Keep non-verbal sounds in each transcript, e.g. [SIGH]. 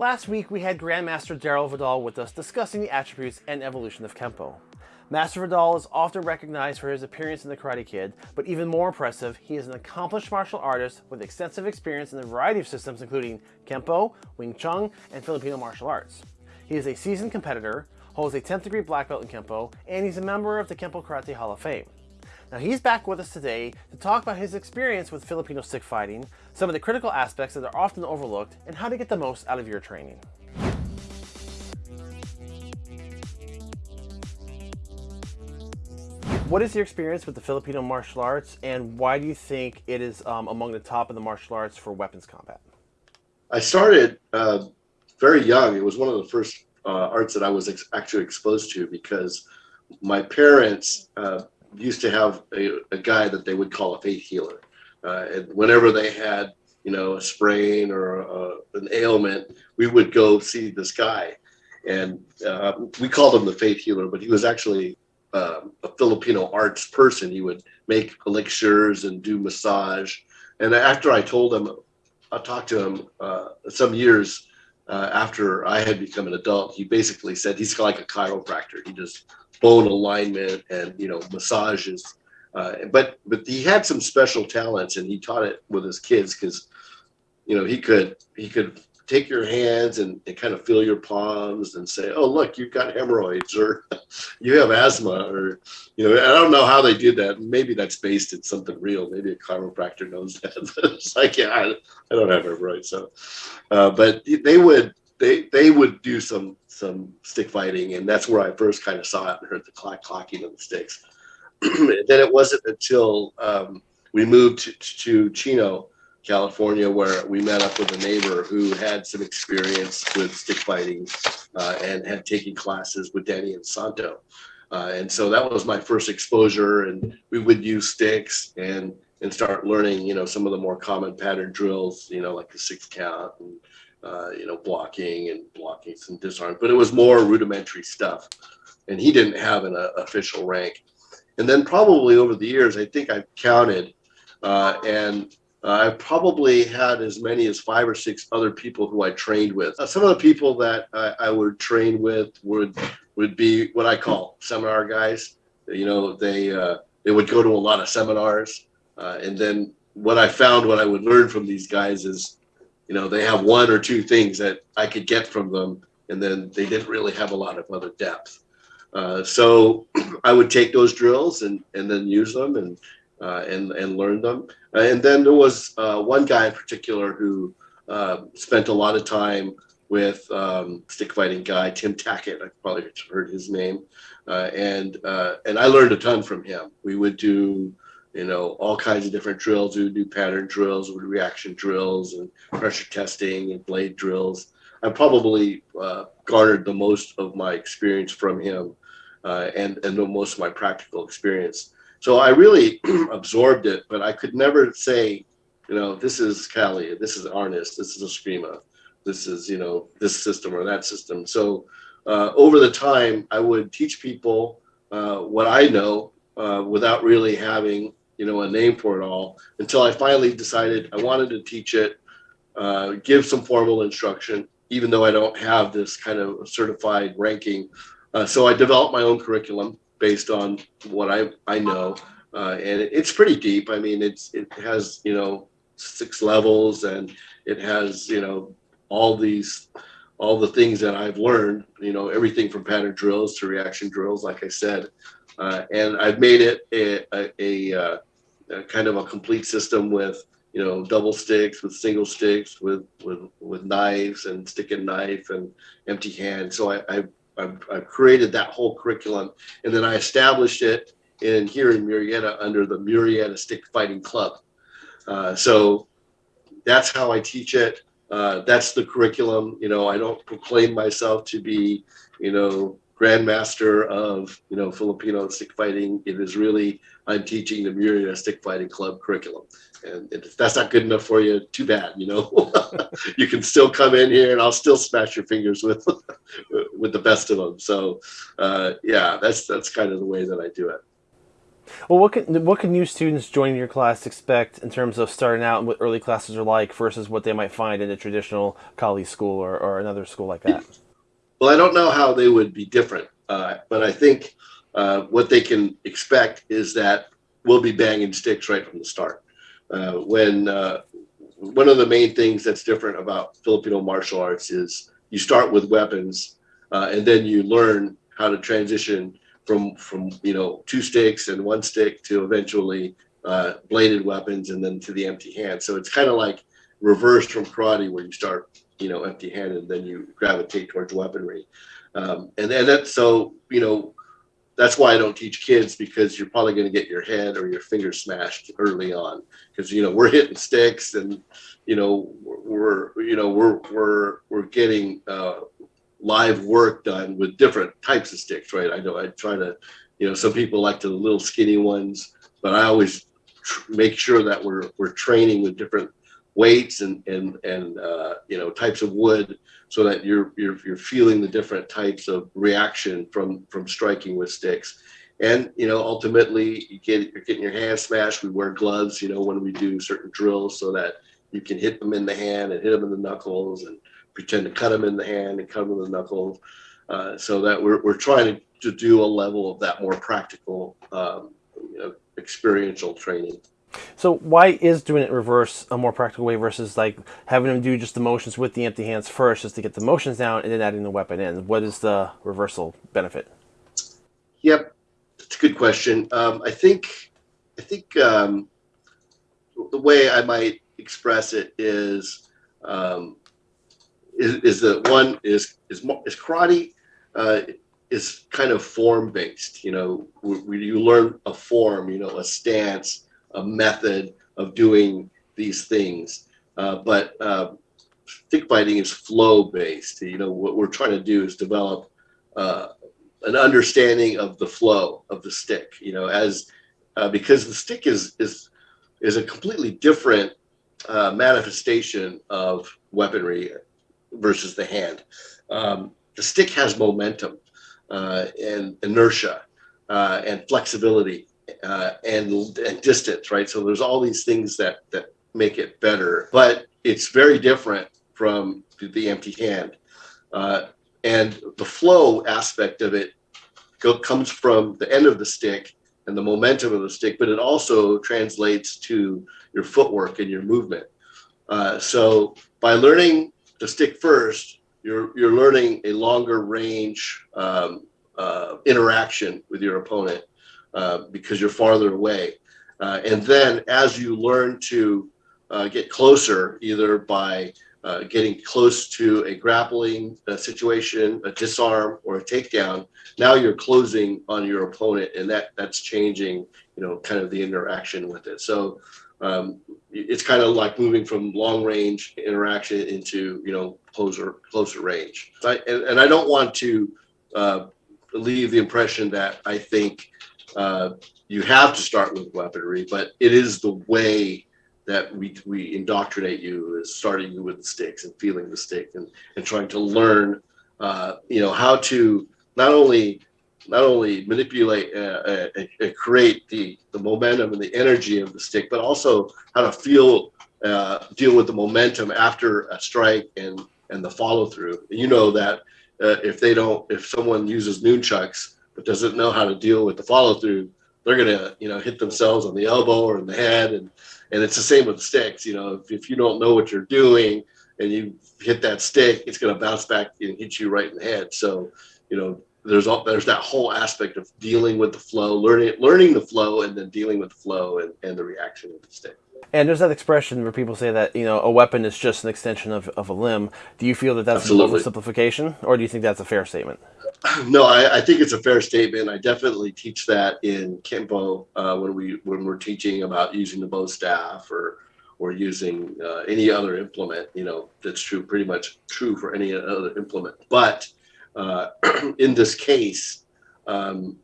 Last week we had Grandmaster Daryl Vidal with us discussing the attributes and evolution of Kempo. Master Vidal is often recognized for his appearance in The Karate Kid, but even more impressive, he is an accomplished martial artist with extensive experience in a variety of systems including Kempo, Wing Chun, and Filipino martial arts. He is a seasoned competitor, holds a 10th degree black belt in Kempo, and he's a member of the Kempo Karate Hall of Fame. Now he's back with us today to talk about his experience with Filipino stick fighting, some of the critical aspects that are often overlooked, and how to get the most out of your training. What is your experience with the Filipino martial arts and why do you think it is um, among the top of the martial arts for weapons combat? I started uh, very young. It was one of the first uh, arts that I was ex actually exposed to because my parents uh, used to have a, a guy that they would call a faith healer. Uh, and whenever they had, you know, a sprain or a, an ailment, we would go see this guy. And uh, we called him the faith healer, but he was actually uh, a Filipino arts person. He would make elixirs and do massage. And after I told him, I talked to him uh, some years uh, after I had become an adult, he basically said he's like a chiropractor. He just bone alignment and you know massages. Uh, but but he had some special talents and he taught it with his kids because you know he could he could take your hands and, and, kind of feel your palms and say, oh, look, you've got hemorrhoids or [LAUGHS] you have asthma or, you know, I don't know how they did that. Maybe that's based in something real. Maybe a chiropractor knows that. [LAUGHS] it's like, yeah, I, I, don't have hemorrhoids. So, uh, but they would, they, they would do some some stick fighting, and that's where I first kind of saw it and heard the clack clacking of the sticks. [CLEARS THROAT] then it wasn't until um, we moved to, to Chino, California, where we met up with a neighbor who had some experience with stick fighting uh, and had taken classes with Danny Inosanto. Uh, and so that was my first exposure, and we would use sticks and and start learning, you know, some of the more common pattern drills, you know, like the six count and uh, you know, blocking and blocking some disarm, but it was more rudimentary stuff. And he didn't have an uh, official rank. And then probably over the years, I think I've counted, uh, and I probably had as many as five or six other people who I trained with. Uh, some of the people that I, I would train with would would be what I call seminar guys. You know, they uh, they would go to a lot of seminars, uh, and then what I found, what I would learn from these guys is you know, they have one or two things that I could get from them, and then they didn't really have a lot of other depth. Uh, so [CLEARS THROAT] I would take those drills and, and then use them and, uh, and, and learn them. Uh, and then there was uh, one guy in particular who uh, spent a lot of time with um, stick fighting guy, Tim Tackett, I probably heard his name. Uh, and, and I learned a ton from him. We would do you know, all kinds of different drills. We would do pattern drills, with reaction drills, and pressure testing and blade drills. I probably uh, garnered the most of my experience from him, uh, and and the most of my practical experience. So I really [CLEARS THROAT] absorbed it, but I could never say, you know, this is Kali, this is Arnis, this is Eskrima, this is you know this system or that system. So uh, over the time, I would teach people uh, what I know uh, without really having you know, a name for it all until I finally decided I wanted to teach it, uh, give some formal instruction, even though I don't have this kind of certified ranking. Uh, so I developed my own curriculum based on what I, I know. Uh, and it, it's pretty deep. I mean, it's, it has, you know, six levels and it has, you know, all these, all the things that I've learned, you know, everything from pattern drills to reaction drills, like I said. Uh, and I've made it a, a, a, kind of a complete system with you know double sticks with single sticks with with with knives and stick and knife and empty hand so i i i created that whole curriculum and then i established it in here in murrieta under the murrieta stick fighting club. Uh, so that's how i teach it. Uh, that's the curriculum. You know i don't proclaim myself to be you know grandmaster of you know Filipino stick fighting. It is really I'm teaching the Murrieta Stick Fighting Club curriculum, and if that's not good enough for you, too bad. You know, [LAUGHS] you can still come in here, and I'll still smash your fingers with [LAUGHS] with the best of them. So, uh, yeah, that's that's kind of the way that I do it. Well, what can what can new students joining your class expect in terms of starting out and what early classes are like versus what they might find in a traditional college school or, or another school like that? Well, I don't know how they would be different, uh, but I think uh, what they can expect is that we'll be banging sticks right from the start. Uh, when uh, one of the main things that's different about Filipino martial arts is you start with weapons uh, and then you learn how to transition from from you know two sticks and one stick to eventually uh, bladed weapons and then to the empty hand. So it's kind of like reversed from karate where you start you know empty handed then you gravitate towards weaponry. Um, and then that's so you know that's why I don't teach kids because you're probably going to get your head or your finger smashed early on because you know we're hitting sticks and you know we're you know we're we're we're getting uh, live work done with different types of sticks, right? I know I try to, you know, some people like the little skinny ones, but I always make sure that we're we're training with different weights and and and uh, you know types of wood so that you're you're you're feeling the different types of reaction from from striking with sticks. And you know ultimately you get you're getting your hand smashed. We wear gloves you know when we do certain drills so that you can hit them in the hand and hit them in the knuckles and pretend to cut them in the hand and cut them in the knuckles. Uh, so that we're, we're trying to, to do a level of that more practical um, you know, experiential training so why is doing it reverse a more practical way versus like having them do just the motions with the empty hands first just to get the motions down and then adding the weapon in? What is the reversal benefit? Yep, that's a good question. Um, I think I think um, the way I might express it is um, is, is that one is is is karate uh, is kind of form based. You know, where you learn a form, you know, a stance a method of doing these things. Uh, but uh, stick fighting is flow based. You know, what we're trying to do is develop uh, an understanding of the flow of the stick. You know, as uh, because the stick is is is a completely different uh, manifestation of weaponry versus the hand. Um, the stick has momentum uh, and inertia and flexibility uh, and and distance, right? So there's all these things that that make it better, but it's very different from the empty hand, uh, and the flow aspect of it go, comes from the end of the stick and the momentum of the stick, but it also translates to your footwork and your movement. Uh, so by learning the stick first, you're you're learning a longer range um, uh, interaction with your opponent uh, because you're farther away. Uh, and then as you learn to uh, get closer, either by uh, getting close to a grappling situation, a disarm, or a takedown, now you're closing on your opponent, and that that's changing, you know, kind of the interaction with it. So um, it's kind of like moving from long range interaction into you know closer closer range. I, and, and I don't want to uh, leave the impression that I think uh, you have to start with weaponry, but it is the way that we, we indoctrinate you is starting you with the sticks and feeling the stick and, and trying to learn, uh, you know, how to not only not only manipulate uh, and uh, uh, create the, the momentum and the energy of the stick, but also how to feel, uh, deal with the momentum after a strike and, and the follow through. You know that if they don't, if someone uses nunchucks, but doesn't know how to deal with the follow through, they're gonna you know hit themselves on the elbow or in the head, and and it's the same with sticks. You know, if, if you don't know what you're doing and you hit that stick, it's gonna bounce back and hit you right in the head. So you know, there's all there's that whole aspect of dealing with the flow, learning learning the flow, and then dealing with the flow and, and the reaction of the stick. And there's that expression where people say that you know a weapon is just an extension of, of a limb. Do you feel that that's Absolutely. an oversimplification, or do you think that's a fair statement? [CLEARS THROAT] No, I, I, think it's a fair statement. I definitely teach that in Kempo uh, when we when we're teaching about using the bow staff or or using uh, any other implement. You know, that's true, pretty much true for any other implement. But uh, [CLEARS THROAT] in this case, um,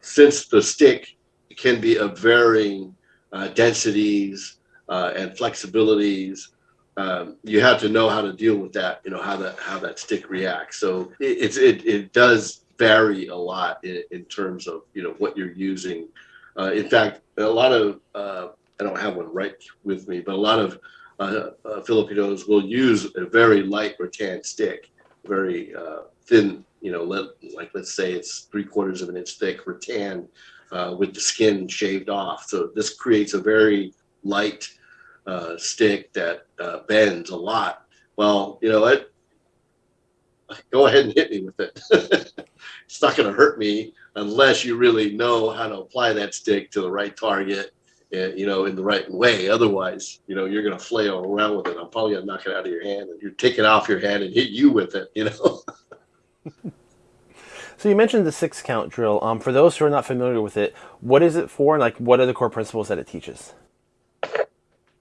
since the stick can be of varying uh, densities uh, and flexibilities, um, you have to know how to deal with that. You know how that how that stick reacts. So it, it's it it does vary a lot in, in terms of you know what you're using Uh, in fact, a lot of uh, I don't have one right with me, but a lot of uh, uh, Filipinos will use a very light rattan stick, very uh, thin, you know, let, like let's say it's three quarters of an inch thick rattan uh, with the skin shaved off. So this creates a very light uh, stick that uh, bends a lot. Well, you know what? Go ahead and hit me with it. [LAUGHS] it's not going to hurt me unless you really know how to apply that stick to the right target you know, in the right way. Otherwise, you know, you're going to flail around with it. I'm probably going to knock it out of your hand and you're taking off your hand and hit you with it, you know. [LAUGHS] so you mentioned the six count drill. Um, for those who are not familiar with it, what is it for? And like, what are the core principles that it teaches?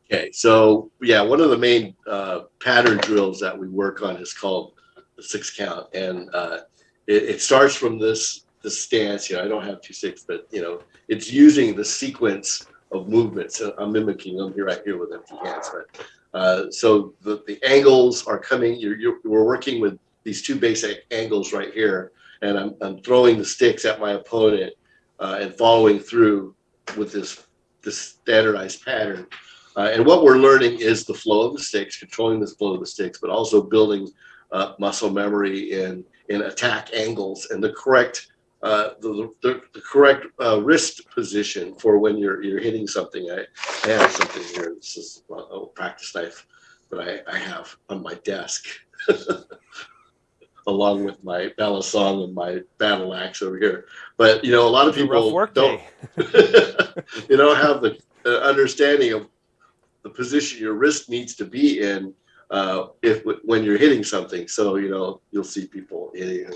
Okay, so yeah, one of the main uh, pattern drills that we work on is called the six count, and uh, it, it starts from this this stance. You know, I don't have two six, but you know, it's using the sequence of movements. So I'm mimicking them here right here with empty hands. But uh, so the, the angles are coming. You're, you're, we're working with these two basic angles right here, and I'm, I'm throwing the sticks at my opponent uh, and following through with this this standardized pattern. Uh, and what we're learning is the flow of the sticks, controlling the flow of the sticks, but also building uh, muscle memory in in attack angles and the correct uh, the, the, the, correct uh, wrist position for when you're you're hitting something. I, I have something here. This is a practice knife that I, I have on my desk, [LAUGHS] along with my balisong and my battle axe over here. But you know, a lot of people don't you [LAUGHS] don't have the uh, understanding of the position your wrist needs to be in uh, if when you're hitting something. So you know, you'll see people hitting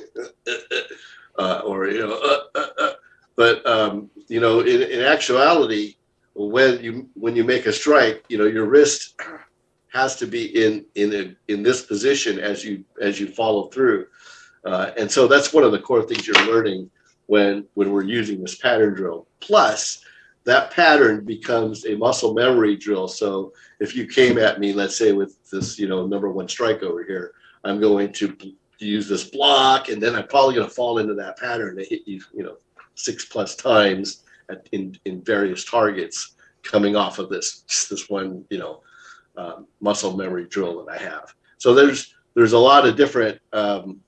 uh, or you know, uh, uh, uh, but um, you know, in, in actuality, when you when you make a strike, you know, your wrist has to be in in a, in this position as you as you follow through, uh, and so that's one of the core things you're learning when when we're using this pattern drill. Plus, that pattern becomes a muscle memory drill. So if you came at me, let's say with this, you know, number one strike over here, I'm going to use this block, and then I'm probably going to fall into that pattern to hit you, you know, six plus times at, in in various targets coming off of this this one, you know, um, muscle memory drill that I have. So there's there's a lot of different um,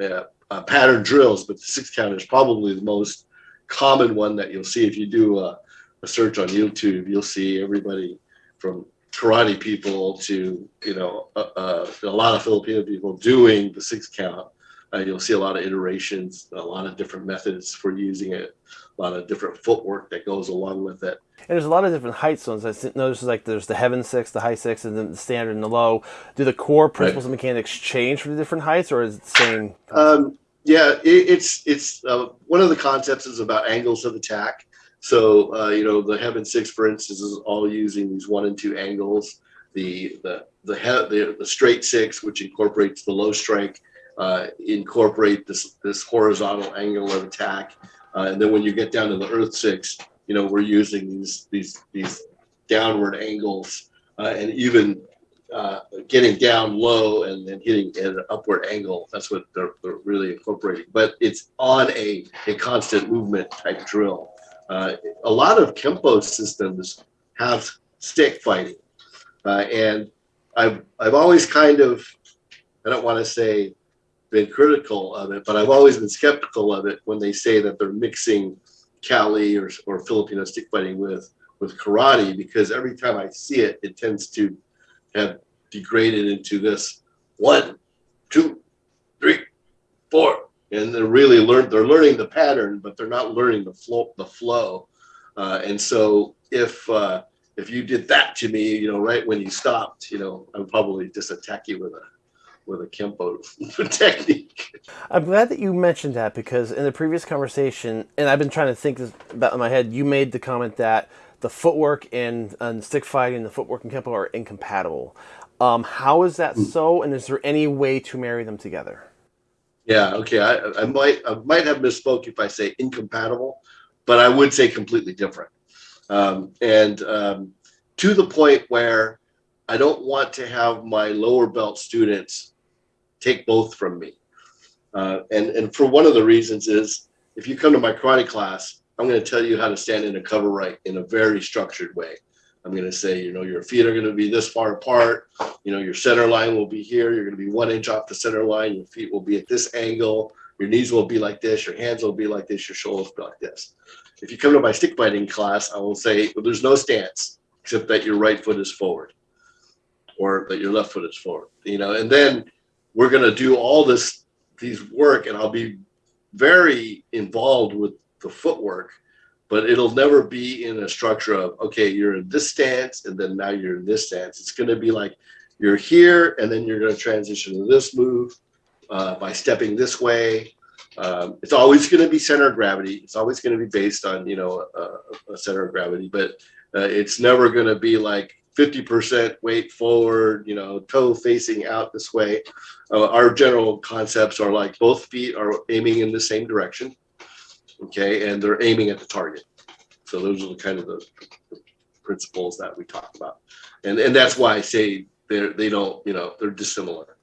uh, uh, pattern drills, but the six count is probably the most common one that you'll see if you do a, a search on YouTube. You'll see everybody from karate people to you know uh, uh, a lot of Filipino people doing the six count. Uh, you'll see a lot of iterations, a lot of different methods for using it, a lot of different footwork that goes along with it. And there's a lot of different height zones. I noticed like there's the heaven six, the high six, and then the standard and the low. Do the core principles right. and mechanics change for the different heights, or is it the same? Um, yeah, it, it's it's uh, one of the concepts is about angles of attack. So uh, you know the Heaven Six, for instance, is all using these one and two angles. The the the the, the straight six, which incorporates the low strike, uh, incorporate this this horizontal angle of attack. Uh, and then when you get down to the Earth Six, you know we're using these these these downward angles uh, and even uh, getting down low and then hitting at an upward angle. That's what they're, they're really incorporating. But it's on a, a constant movement type drill. Uh, a lot of Kempo systems have stick fighting. Uh, and I've, I've always kind of, I don't want to say been critical of it, but I've always been skeptical of it when they say that they're mixing Kali or, or Filipino stick fighting with, with karate, because every time I see it, it tends to have degraded into this one, two, three, four, and they're really learn they're learning the pattern, but they're not learning the flow the flow. Uh, and so if uh, if you did that to me, you know, right when you stopped, you know, I would probably just attack you with a with a kempo [LAUGHS] technique. I'm glad that you mentioned that because in the previous conversation, and I've been trying to think this about in my head, you made the comment that the footwork and, and stick fighting, the footwork and kempo are incompatible. Um, how is that mm. so, and is there any way to marry them together? Yeah, okay. I, I might I might have misspoke if I say incompatible, but I would say completely different. Um, and um, to the point where I don't want to have my lower belt students take both from me. Uh, and and for one of the reasons is if you come to my karate class, I'm going to tell you how to stand in a cover right in a very structured way. I'm going to say, you know, your feet are going to be this far apart. You know, your center line will be here. You're going to be one inch off the center line. Your feet will be at this angle. Your knees will be like this. Your hands will be like this. Your shoulders will be like this. If you come to my stick fighting class, I will say, well, there's no stance except that your right foot is forward or that your left foot is forward, you know, and then we're going to do all this, these work and I'll be very involved with the footwork, but it'll never be in a structure of, okay, you're in this stance and then now you're in this stance. It's going to be like you're here and then you're going to transition to this move uh, by stepping this way. Um, it's always going to be center of gravity. It's always going to be based on, you know, a, a center of gravity, but uh, it's never going to be like 50% weight forward, you know, toe facing out this way. Uh, our general concepts are like both feet are aiming in the same direction, okay, and they're aiming at the target. So those are the kind of the, the principles that we talk about, and and that's why I say they they don't, you know, they're dissimilar.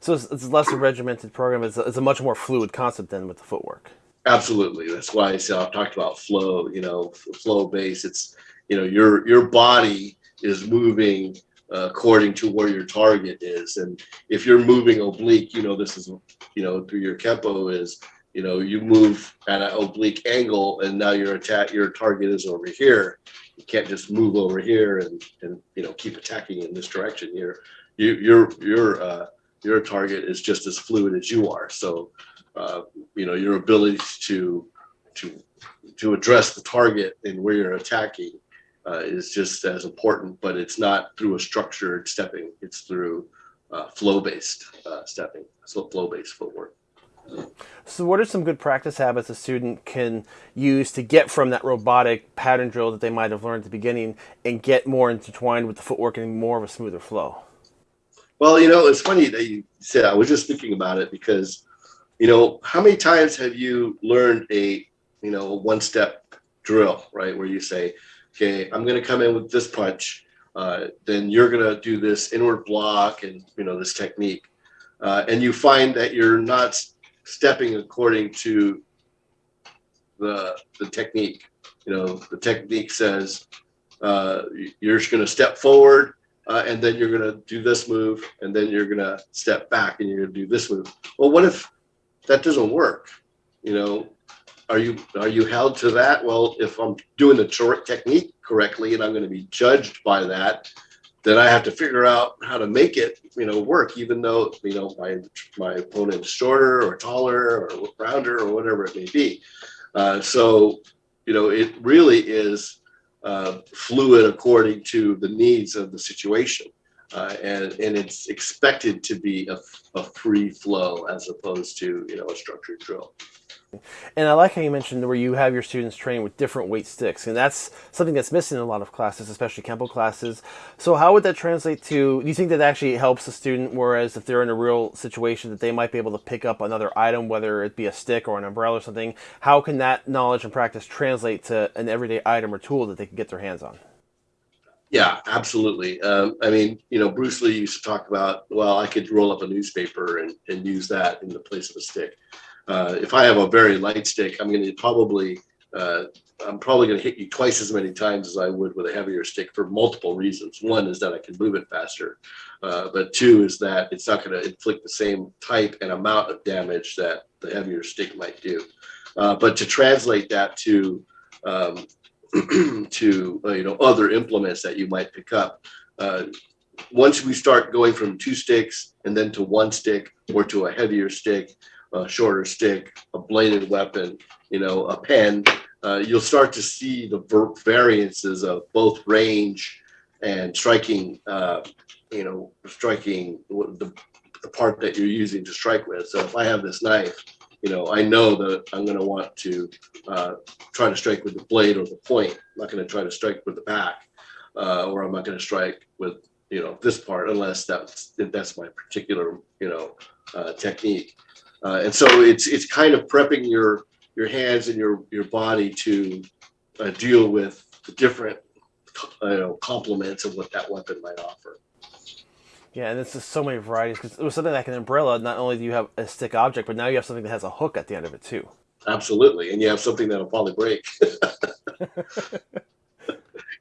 So it's, it's less a regimented program. It's a, it's a much more fluid concept than with the footwork. Absolutely, that's why I say I've talked about flow. You know, flow base. It's you know your your body is moving uh, according to where your target is. And if you're moving oblique, you know, this is, you know, through your Kempo is, you know, you move at an oblique angle and now your attack, your target is over here. You can't just move over here and, and, you know, keep attacking in this direction. Your, you, your, your, uh, your target is just as fluid as you are. So, uh, you know, your ability to, to, to address the target and where you're attacking uh, is just as important, but it's not through a structured stepping. It's through uh, flow-based uh, stepping, so flow-based footwork. So what are some good practice habits a student can use to get from that robotic pattern drill that they might have learned at the beginning and get more intertwined with the footwork and more of a smoother flow? Well, you know, it's funny that you said, I was just thinking about it because, you know, how many times have you learned a, you know, one step drill, right? Where you say, okay, I'm going to come in with this punch. Uh, then you're going to do this inward block and, you know, this technique. Uh, and you find that you're not stepping according to the, the technique. You know, the technique says uh, you're just going to step forward uh, and then you're going to do this move and then you're going to step back and you're going to do this move. Well, what if that doesn't work? You know, are you are you held to that? Well, if I'm doing the technique correctly and I'm going to be judged by that, then I have to figure out how to make it, you know, work. Even though you know my my opponent's shorter or taller or rounder or whatever it may be. Uh, so, you know, it really is uh, fluid according to the needs of the situation. Uh, and and it's expected to be a, a free flow as opposed to you know a structured drill. And I like how you mentioned where you have your students train with different weight sticks, and that's something that's missing in a lot of classes, especially Kempo classes. So how would that translate to, do you think that actually helps a student, whereas if they're in a real situation that they might be able to pick up another item, whether it be a stick or an umbrella or something, how can that knowledge and practice translate to an everyday item or tool that they can get their hands on? Yeah, absolutely. Um, I mean, you know, Bruce Lee used to talk about, well, I could roll up a newspaper and, and use that in the place of a stick. Uh, if I have a very light stick, I'm going to probably uh, I'm probably going to hit you twice as many times as I would with a heavier stick for multiple reasons. One is that I can move it faster, uh, but two is that it's not going to inflict the same type and amount of damage that the heavier stick might do. Uh, but to translate that to um, [CLEARS THROAT] to uh, you know other implements that you might pick up, uh, once we start going from two sticks and then to one stick or to a heavier stick, a shorter stick, a bladed weapon, you know, a pen, uh, you'll start to see the variances of both range and striking, uh, you know, striking the, the part that you're using to strike with. So if I have this knife, you know, I know that I'm going to want to uh, try to strike with the blade or the point. I'm not going to try to strike with the back, uh, or I'm not going to strike with, you know, this part unless that's that's my particular, you know, uh, technique. Uh, and so it's it's kind of prepping your your hands and your your body to uh, deal with the different you know, complements of what that weapon might offer. Yeah, and it's just so many varieties because it was something like an umbrella. Not only do you have a stick object, but now you have something that has a hook at the end of it too. absolutely. And you have something that'll probably break. [LAUGHS] [LAUGHS] you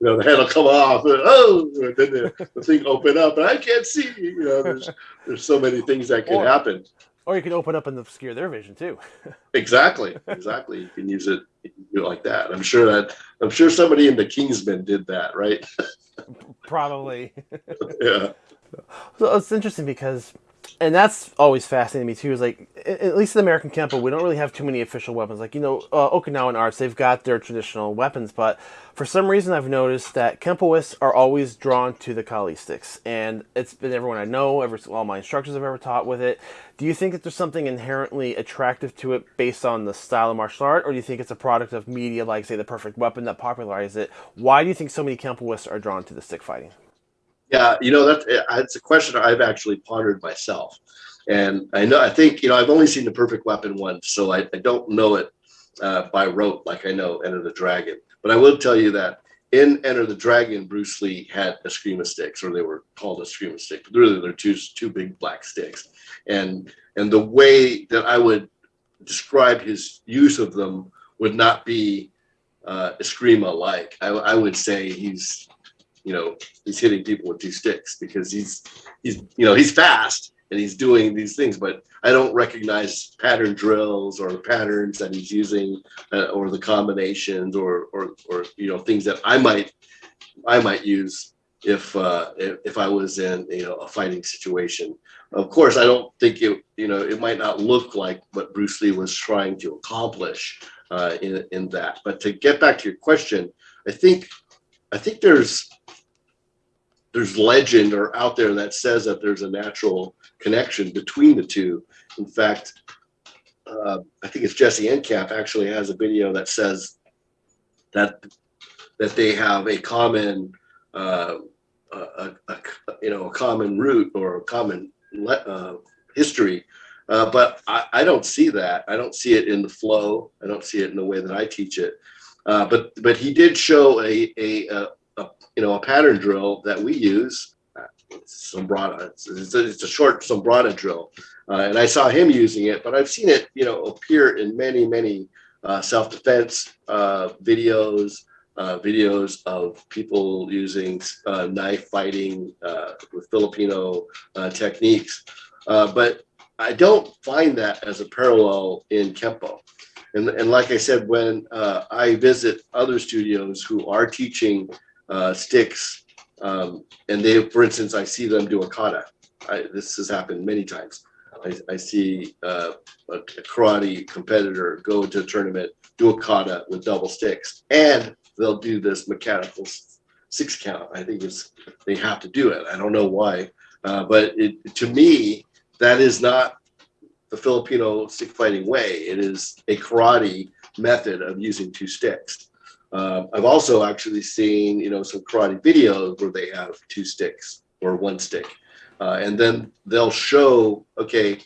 know, the head will come off. And, oh, and then the, the thing open up, and I can't see. You know, there's there's so many things that can Or- happen. Or you can open up and obscure their vision too. [LAUGHS] Exactly, exactly. You can use it, can like that. I'm sure that I'm sure somebody in the Kingsman did that, right? [LAUGHS] Probably. yeah. So it's interesting because, and that's always fascinating to me too. Is like at least in American Kempo, we don't really have too many official weapons. Like you know, uh, Okinawan arts, they've got their traditional weapons, but for some reason, I've noticed that Kempoists are always drawn to the Kali sticks, and it's been everyone I know, ever all my instructors have ever taught with it. Do you think that there's something inherently attractive to it based on the style of martial art, or do you think it's a product of media like, say, the Perfect Weapon that popularized it? Why do you think so many Kempoists are drawn to the stick fighting? Yeah, you know that's it's a question I've actually pondered myself, and I know I think you know I've only seen the Perfect Weapon once, so I, I don't know it uh, by rote like I know Enter the Dragon. But I will tell you that in Enter the Dragon, Bruce Lee had Eskrima sticks, or they were called Eskrima sticks, but really they're two two big black sticks, and and the way that I would describe his use of them would not be uh, Eskrima like. I, I would say he's you know he's hitting people with two sticks because he's he's you know he's fast and he's doing these things but i don't recognize pattern drills or patterns that he's using uh, or the combinations or or or you know things that i might i might use if uh if, i was in you know a fighting situation. Of course i don't think it you know it might not look like what bruce lee was trying to accomplish uh in in that. But to get back to your question i think i think there's there's legend or out there that says that there's a natural connection between the two. In fact, uh, I think it's Jesse Enkamp actually has a video that says that that they have a common, uh, a, a, you know, a common root or a common uh, history. Uh, but I, I don't see that. I don't see it in the flow. I don't see it in the way that I teach it. Uh, but but he did show a, a, a you know, a pattern drill that we use. It's Sumbrada. It's, a, it's a short Sumbrada drill. Uh, and I saw him using it, but I've seen it, you know, appear in many, many uh, self-defense uh, videos, uh, videos of people using uh, knife fighting uh, with Filipino techniques. But I don't find that as a parallel in Kempo. And, and like I said, when I visit other studios who are teaching uh, sticks, um, and they, for instance, I see them do a kata. I, this has happened many times. I, I see uh, a, karate competitor go to a tournament, do a kata with double sticks, and they'll do this mechanical six count. I think it's they have to do it. I don't know why, uh, but it, to me, that is not the Filipino stick fighting way. It is a karate method of using two sticks. Um, I've also actually seen, you know, some karate videos where they have two sticks or one stick, uh, and then they'll show, okay,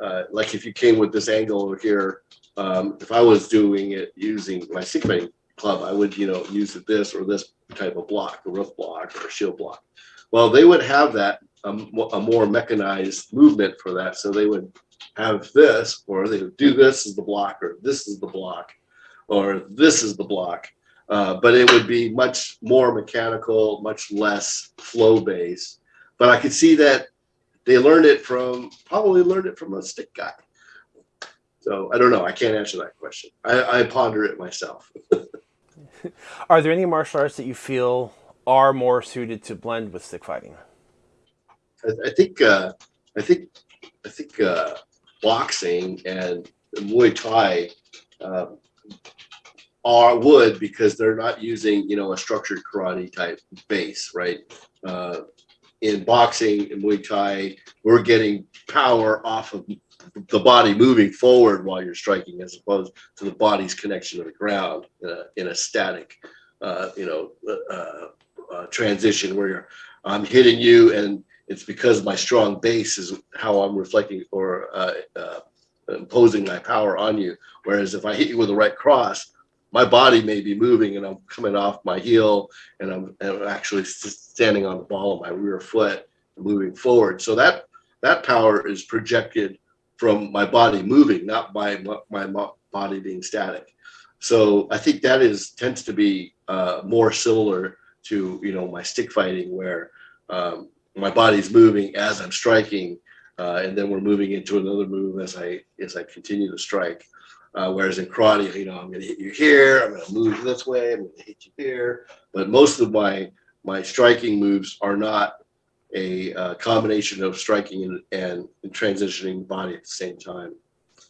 uh, like if you came with this angle over here, um, if I was doing it using my fighting club, I would, you know, use this or this type of block, a roof block or a shield block. Well, they would have that um, a more mechanized movement for that, so they would have this, or they would do this as the block, or this is the block, or this is the block. Uh, but it would be much more mechanical, much less flow based. But I could see that they learned it from probably learned it from a stick guy. So I don't know. I can't answer that question. I, I ponder it myself. [LAUGHS] Are there any martial arts that you feel are more suited to blend with stick fighting? I, I think uh, I think I think uh, boxing and Muay Thai uh, are would because they're not using you know a structured karate type base, right? Uh, in boxing and Muay Thai, we're getting power off of the body moving forward while you're striking, as opposed to the body's connection to the ground in a, in a static, uh, you know, uh, uh, transition where you're, I'm hitting you and it's because my strong base is how I'm reflecting or uh, uh, imposing my power on you. Whereas if I hit you with the right cross, my body may be moving and I'm coming off my heel and I'm, and I'm actually standing on the ball of my rear foot, moving forward. So that that power is projected from my body moving, not by my, my, body being static. So I think that is tends to be uh, more similar to you know my stick fighting where um, my body's moving as I'm striking, uh, and then we're moving into another move as I as I continue to strike. Uh, whereas in karate, you know, I'm going to hit you here, I'm going to move this way, I'm going to hit you here. But most of my my striking moves are not a uh, combination of striking and, and, and transitioning body at the same time.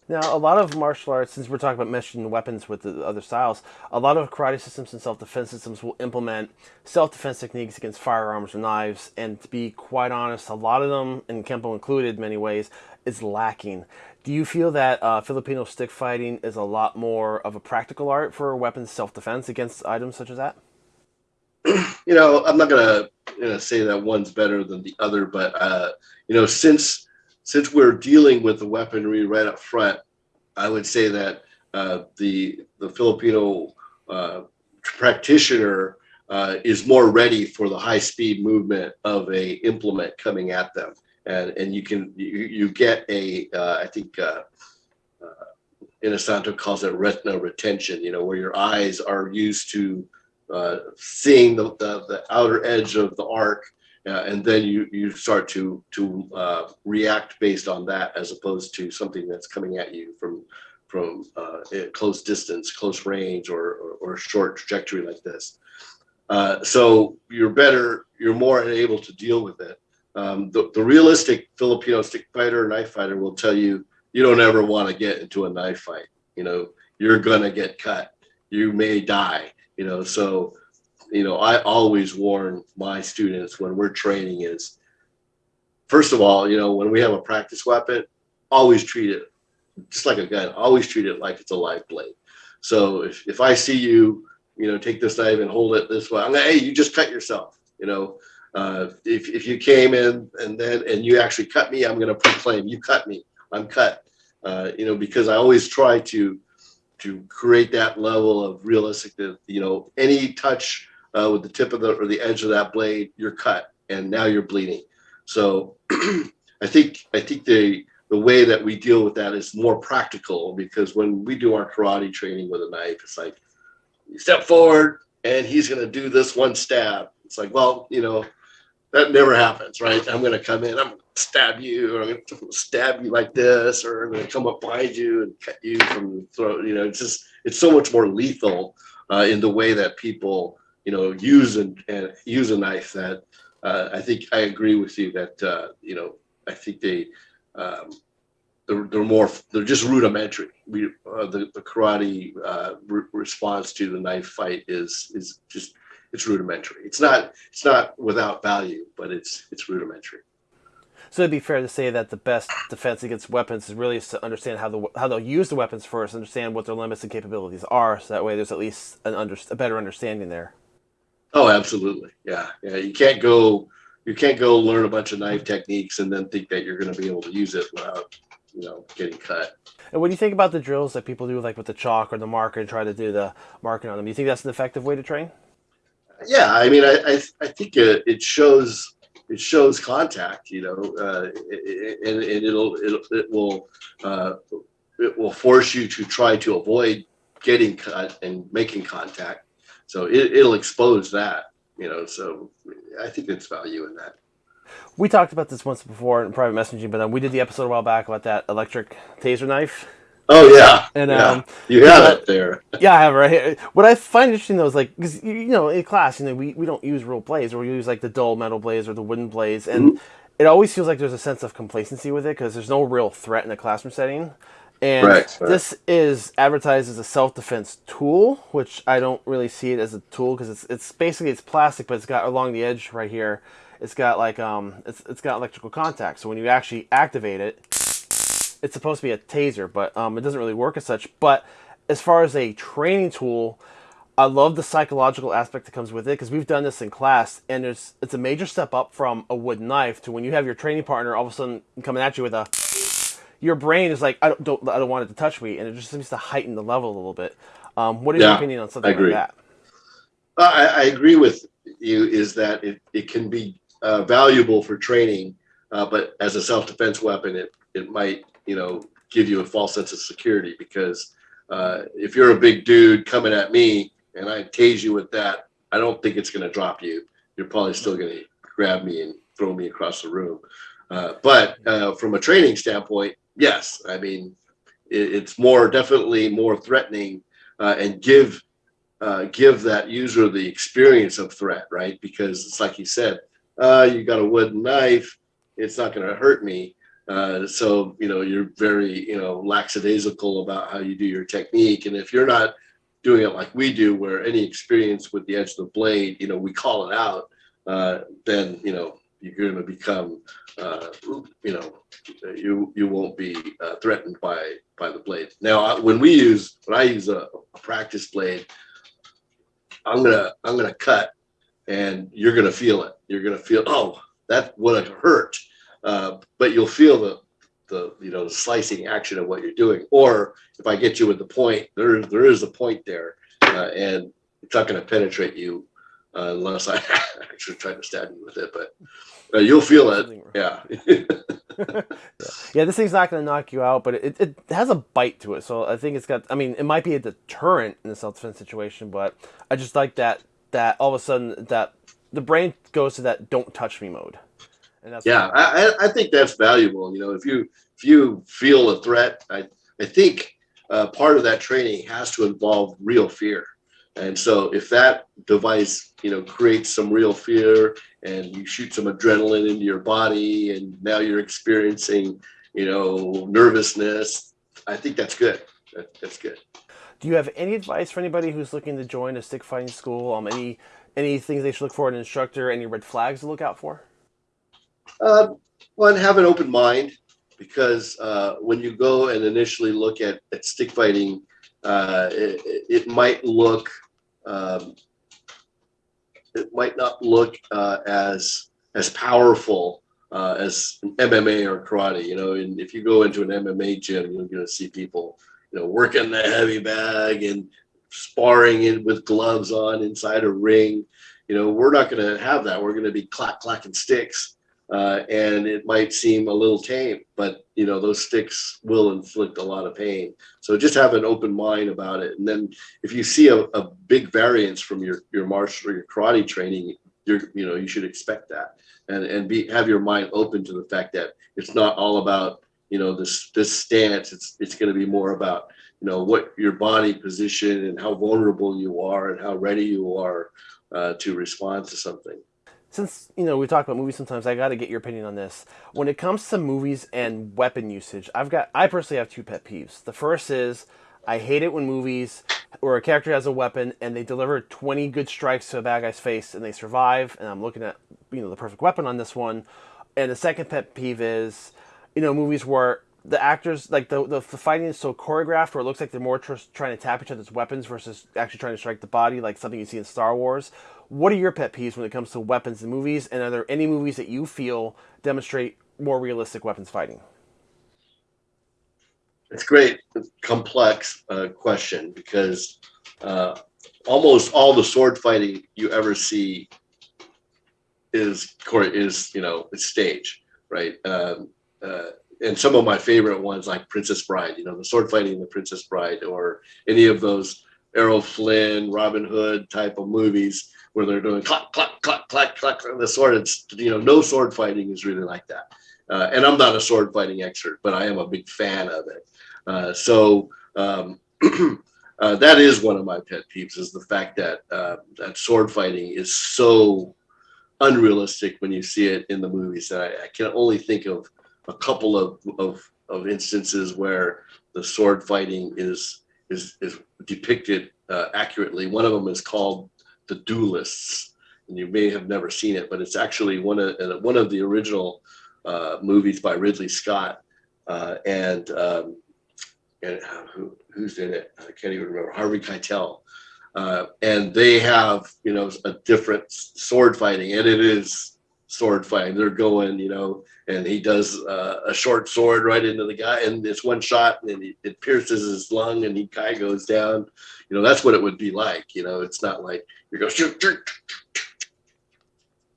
Now, a lot of martial arts, since we're talking about meshing weapons with the other styles, a lot of karate systems and self-defense systems will implement self-defense techniques against firearms or knives. And to be quite honest, a lot of them, and Kempo included, many ways, is lacking. Do you feel that uh, Filipino stick fighting is a lot more of a practical art for weapons self-defense against items such as that? [CLEARS THROAT] You know, I'm not gonna you know, say that one's better than the other, but uh, you know, since since we're dealing with the weaponry right up front, I would say that uh, the the Filipino uh, practitioner uh, is more ready for the high speed movement of a implement coming at them, and and you can you, you get a uh, I think. Uh, uh, Inosanto calls it retina retention, you know, where your eyes are used to uh, seeing the, the, the, outer edge of the arc uh, and then you you start to to uh, react based on that as opposed to something that's coming at you from from uh, close distance, close range, or, or, or short trajectory like this. So you're better, you're more able to deal with it. Um, the, the realistic Filipino stick fighter, knife fighter will tell you you don't ever want to get into a knife fight. You know, you're gonna get cut. You may die. You know, so you know, I always warn my students when we're training is, first of all, you know, when we have a practice weapon, always treat it just like a gun. Always treat it like it's a live blade. So if, if I see you, you know, take this knife and hold it this way, I'm like, hey, you just cut yourself. You know, uh, if if you came in and then and you actually cut me, I'm going to proclaim you cut me. I'm cut. Uh, you know, because I always try to to create that level of realistic that you know any touch uh, with the tip of the or the edge of that blade, you're cut, and now you're bleeding. So [CLEARS THROAT] I think I think the the way that we deal with that is more practical because when we do our karate training with a knife, it's like you step forward and he's going to do this one stab. It's like, well, you know, that never happens, right? I'm going to come in, I'm going to stab you, or I'm going to stab you like this, or I'm going to come up behind you and cut you from the throat. You know, it's just, it's so much more lethal uh, in the way that people you know, use and, and use a knife that uh, I think I agree with you that, uh, you know, I think they, um, they're, they're more, they're just rudimentary. We, uh, the, the karate uh, re response to the knife fight is, is just, it's rudimentary. It's not, it's not without value, but it's, it's rudimentary. So it'd be fair to say that the best defense against weapons is really to understand how the how they'll use the weapons first, understand what their limits and capabilities are, so that way there's at least an under, a better understanding there. Oh, absolutely. Yeah. Yeah. You can't go, you can't go learn a bunch of knife techniques and then think that you're going to be able to use it without, you know, getting cut. And what do you think about the drills that people do, like with the chalk or the marker, and try to do the marking on them? Do you think that's an effective way to train? Yeah, I mean, I I, I think it, it shows it shows contact, you know, uh, and, and it'll, it'll it will uh, it will force you to try to avoid getting cut and making contact so it, it'll expose that, you know. So I think it's value in that. We talked about this once before in private messaging, but um, we did the episode a while back about that electric taser knife. Oh yeah, and yeah. um, you have it there. [LAUGHS] yeah, I have it right here. What I find interesting though is like, because you know, in class, you know, we, we don't use real blades, or we use like the dull metal blades or the wooden blades, and mm-hmm. it always feels like there's a sense of complacency with it because there's no real threat in a classroom setting. And right, right. this is advertised as a self-defense tool, which I don't really see it as a tool because it's it's basically it's plastic, but it's got along the edge right here. It's got like um it's it's got electrical contact. So when you actually activate it, it's supposed to be a taser, but um it doesn't really work as such. But as far as a training tool, I love the psychological aspect that comes with it because we've done this in class, and there's it's a major step up from a wooden knife to when you have your training partner all of a sudden coming at you with a your brain is like, I don't, don't, I don't want it to touch me, and it just seems to heighten the level a little bit. Um, what is yeah, your opinion on something like that? Uh, I, I, agree with you. Is that it, it can be uh, valuable for training, uh, but as a self-defense weapon, it it might you know give you a false sense of security because uh, if you're a big dude coming at me and I tase you with that, I don't think it's going to drop you. You're probably still going to grab me and throw me across the room. Uh, but uh, from a training standpoint, yes, I mean, it, it's more definitely more threatening uh, and give uh, give that user the experience of threat, right? Because it's like you said, uh, you got a wooden knife, it's not going to hurt me. Uh, so you know you're very you know lackadaisical about how you do your technique, and if you're not doing it like we do, where any experience with the edge of the blade, you know, we call it out, uh, then you know you're going to become, uh, you know, you you won't be uh, threatened by by the blade. Now, when we use when I use a, a practice blade, I'm gonna I'm gonna cut, and you're gonna feel it. You're gonna feel oh that would have hurt, uh, but you'll feel the the you know the slicing action of what you're doing. Or if I get you with the point, there there is a point there, uh, and it's not going to penetrate you uh, unless I [LAUGHS] actually try to stab you with it. But uh, you'll feel it. Yeah. [LAUGHS] [LAUGHS] yeah, this thing's not going to knock you out, but it, it has a bite to it. So I think it's got. I mean, it might be a deterrent in a self defense situation, but I just like that that all of a sudden that the brain goes to that "don't touch me" mode. Yeah, I, I think that's valuable. You know, if you if you feel a threat, I I think uh, part of that training has to involve real fear. And so if that device, you know, creates some real fear and you shoot some adrenaline into your body and now you're experiencing, you know, nervousness, I think that's good. That, that's good. Do you have any advice for anybody who's looking to join a stick fighting school? Um, any any things they should look for in an instructor? Any red flags to look out for? Uh, one, have an open mind because uh, when you go and initially look at, at stick fighting, uh, it, it, might look um, it might not look uh, as as powerful uh, as MMA or karate. You know, and if you go into an MMA gym, you're going to see people, you know, working the heavy bag and sparring in with gloves on inside a ring. You know, we're not going to have that. We're going to be clack clacking sticks uh, and it might seem a little tame, but you know those sticks will inflict a lot of pain. So just have an open mind about it. And then if you see a, a big variance from your your martial or your karate training, you're you know you should expect that, and and be have your mind open to the fact that it's not all about you know this this stance. It's it's going to be more about you know what your body position and how vulnerable you are and how ready you are uh, to respond to something since you know we talk about movies sometimes i got to get your opinion on this. When it comes to movies and weapon usage i've got i personally have two pet peeves. The first is i hate it when movies where a character has a weapon and they deliver 20 good strikes to a bad guy's face and they survive and i'm looking at you know the perfect weapon on this one. And the second pet peeve is you know movies where the actors like the, the, the fighting is so choreographed where it looks like they're more tr- trying to tap each other's weapons versus actually trying to strike the body like something you see in star wars what are your pet peeves when it comes to weapons in movies? And are there any movies that you feel demonstrate more realistic weapons fighting? It's great, complex uh, question because uh, almost all the sword fighting you ever see is is you know it's stage, right? Um, uh, and some of my favorite ones like Princess Bride, you know, the sword fighting in the Princess Bride, or any of those Errol Flynn, Robin Hood type of movies where they're doing clack, clack, clack, clack, clack, the sword. It's, you know, no sword fighting is really like that. Uh, and I'm not a sword fighting expert, but I am a big fan of it. Uh, so um, [CLEARS THROAT] uh, that is one of my pet peeves is the fact that uh, that sword fighting is so unrealistic when you see it in the movies. And I, I can only think of a couple of, of, of instances where the sword fighting is is, is depicted uh, accurately. One of them is called the Duellists, and you may have never seen it, but it's actually one of uh, one of the original uh, movies by Ridley Scott, uh, and um, and uh, who, who's in it? I can't even remember. Harvey Keitel, uh, and they have you know a different sword fighting, and it is sword fight. They're going, you know, and he does uh, a short sword right into the guy, and it's one shot, and he, it pierces his lung, and he guy goes down. You know, that's what it would be like. You know, it's not like you go shoot, shoot,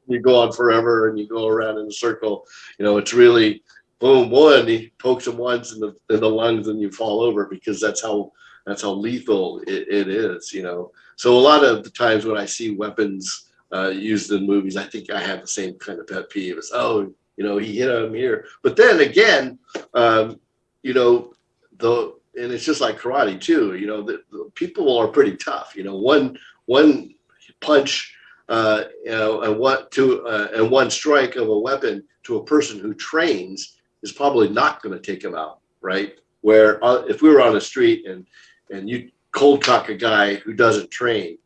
you go on forever, and you go around in a circle. You know, it's really boom one. He pokes him once in the in the lungs, and you fall over because that's how that's how lethal it, it is. You know, so a lot of the times when I see weapons uh, used in movies, I think I have the same kind of pet peeve. It's oh, you know, he hit him here. But then again, um, you know, the and it's just like karate too. You know, the, the people are pretty tough. You know, one one punch, uh, you know, and what to uh, and one strike of a weapon to a person who trains is probably not going to take him out, right? Where uh, if we were on the street and and you cold cock a guy who doesn't train,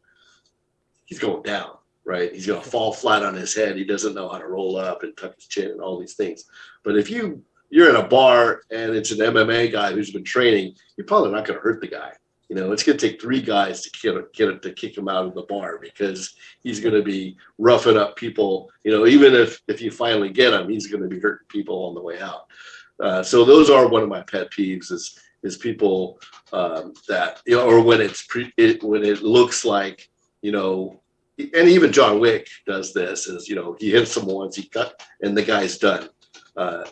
he's going down, right? He's going to fall flat on his head. He doesn't know how to roll up and tuck his chin and all these things. But if you you're in a bar and it's an MMA guy who's been training, you're probably not going to hurt the guy. You know, it's going to take three guys to get, get to kick him out of the bar because he's going to be roughing up people. You know, even if if you finally get him, he's going to be hurting people on the way out. Uh, so those are one of my pet peeves is is people um, that you know, or when it's pre, it, when it looks like you know, and even John Wick does this is you know he hits him once, he cut, and the guy's done. Uh,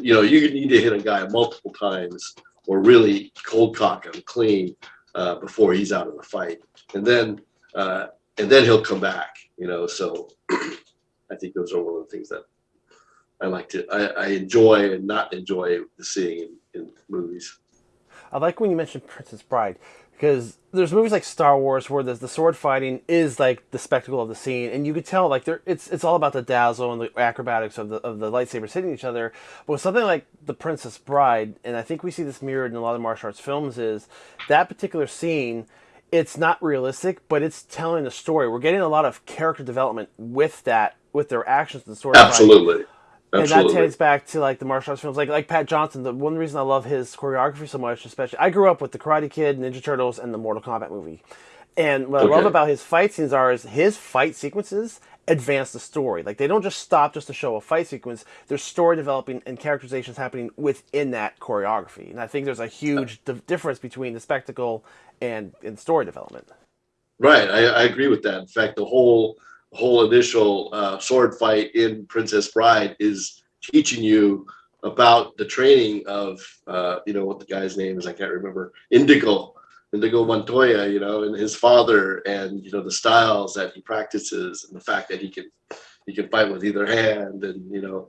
you know, you need to hit a guy multiple times or really cold cock him clean uh, before he's out of the fight, and then uh, and then he'll come back. You know, so [CLEARS THROAT] I think those are one of the things that I like to I, I enjoy and not enjoy seeing in, in movies. I like when you mentioned Princess Bride because there's movies like Star Wars where the, the sword fighting is like the spectacle of the scene, and you could tell like there it's it's all about the dazzle and the acrobatics of the of the lightsabers hitting each other. But with something like The Princess Bride, and I think we see this mirrored in a lot of martial arts films, is that particular scene. It's not realistic, but it's telling the story. We're getting a lot of character development with that, with their actions and the sword. Absolutely. Fighting Absolutely. And that ties back to like the martial arts films, like like Pat Johnson. The one reason I love his choreography so much, especially I grew up with the Karate Kid, Ninja Turtles, and the Mortal Kombat movie. And what okay. I love about his fight scenes are is his fight sequences advance the story. Like they don't just stop just to show a fight sequence. There's story developing and characterizations happening within that choreography. And I think there's a huge difference between the spectacle and, and story development. Right, I, I agree with that. In fact, the whole whole initial uh, sword fight in Princess Bride is teaching you about the training of uh, you know what the guy's name is I can't remember Indigo Indigo Montoya you know and his father and you know the styles that he practices and the fact that he can he can fight with either hand and you know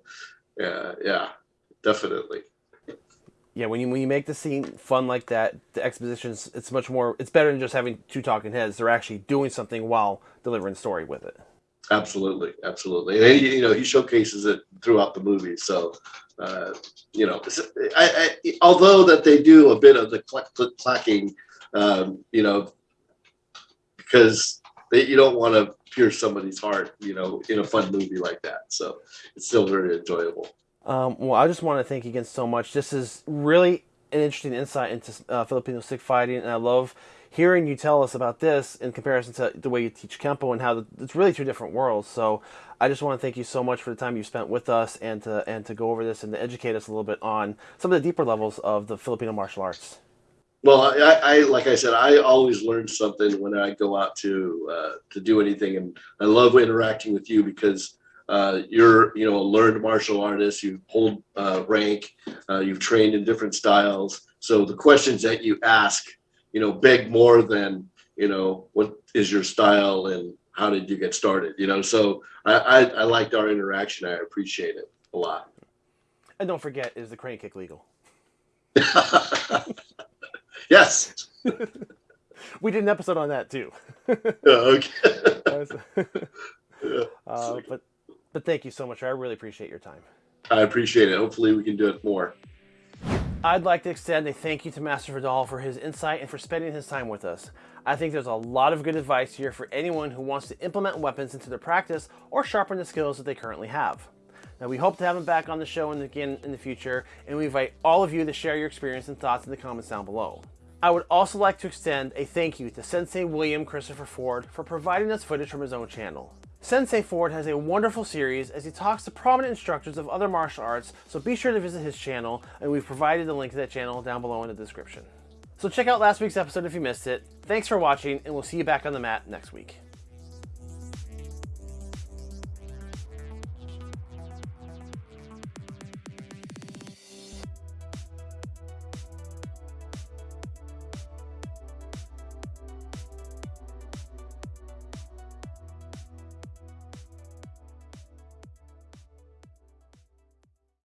yeah yeah definitely. Yeah when you when you make the scene fun like that the expositions it's much more it's better than just having two talking heads. They're actually doing something while delivering story with it Absolutely, absolutely, and you know he showcases it throughout the movie. So, uh, you know, I, I, although that they do a bit of the clack, clack, clacking, um, you know, because they, you don't want to pierce somebody's heart, you know, in a fun movie like that. So it's still very enjoyable. Um, well, I just want to thank you again so much. This is really an interesting insight into uh, Filipino stick fighting, and I love hearing you tell us about this in comparison to the way you teach Kempo and how the, it's really two different worlds. So I just want to thank you so much for the time you spent with us and to, and to go over this and to educate us a little bit on some of the deeper levels of the Filipino martial arts. Well, I, I like I said, I always learn something when I go out to uh, to do anything, and I love interacting with you because uh, you're you know a learned martial artist. You hold uh, rank. Uh, you've trained in different styles. So the questions that you ask you know, beg more than, you know, what is your style and how did you get started? You know, so I, I, I liked our interaction. I appreciate it a lot. And don't forget, is the crane kick legal? [LAUGHS] yes. [LAUGHS] we did an episode on that too. [LAUGHS] okay. uh, but but thank you so much. I really appreciate your time. I appreciate it. Hopefully we can do it more. I'd like to extend a thank you to Master Vidal for his insight and for spending his time with us. I think there's a lot of good advice here for anyone who wants to implement weapons into their practice or sharpen the skills that they currently have. Now we hope to have him back on the show again in the future, and we invite all of you to share your experience and thoughts in the comments down below. I would also like to extend a thank you to Sensei William Christopher Ford for providing us footage from his own channel. Sensei Ford has a wonderful series as he talks to prominent instructors of other martial arts, so be sure to visit his channel, and we've provided the link to that channel down below in the description. So check out last week's episode if you missed it. Thanks for watching, and we'll see you back on the mat next week.